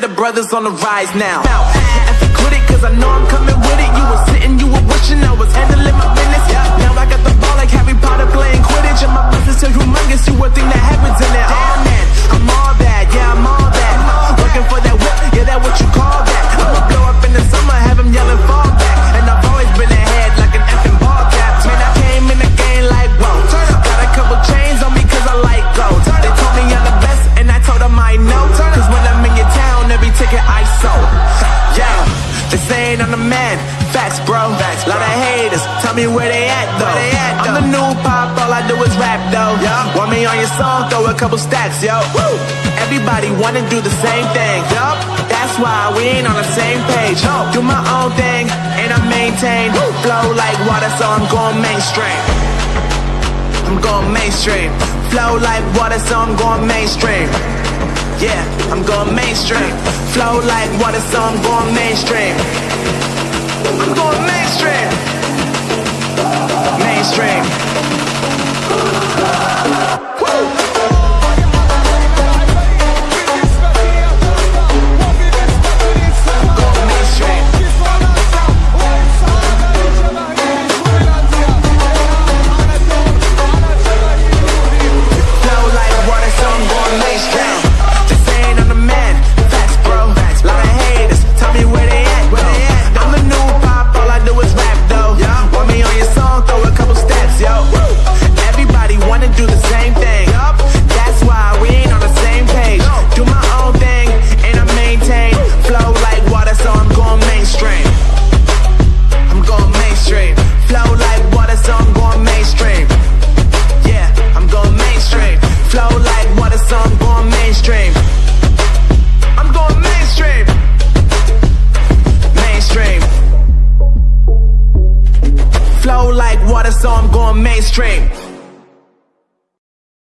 that are brothers on the rise now. Now, I critic, cause I know I'm coming me where they at though. They at, though. I'm the new pop, all I do is rap though. Yeah. Want me on your song? Throw a couple stacks, yo. Woo. Everybody wanna do the same thing. Yup. That's why we ain't on the same page. No. Do my own thing and I maintain. Woo. Flow like water, so I'm going mainstream. I'm going mainstream. Flow like water, so I'm going mainstream. Yeah, I'm going mainstream. Flow like water, so I'm going mainstream. I'm going mainstream stream.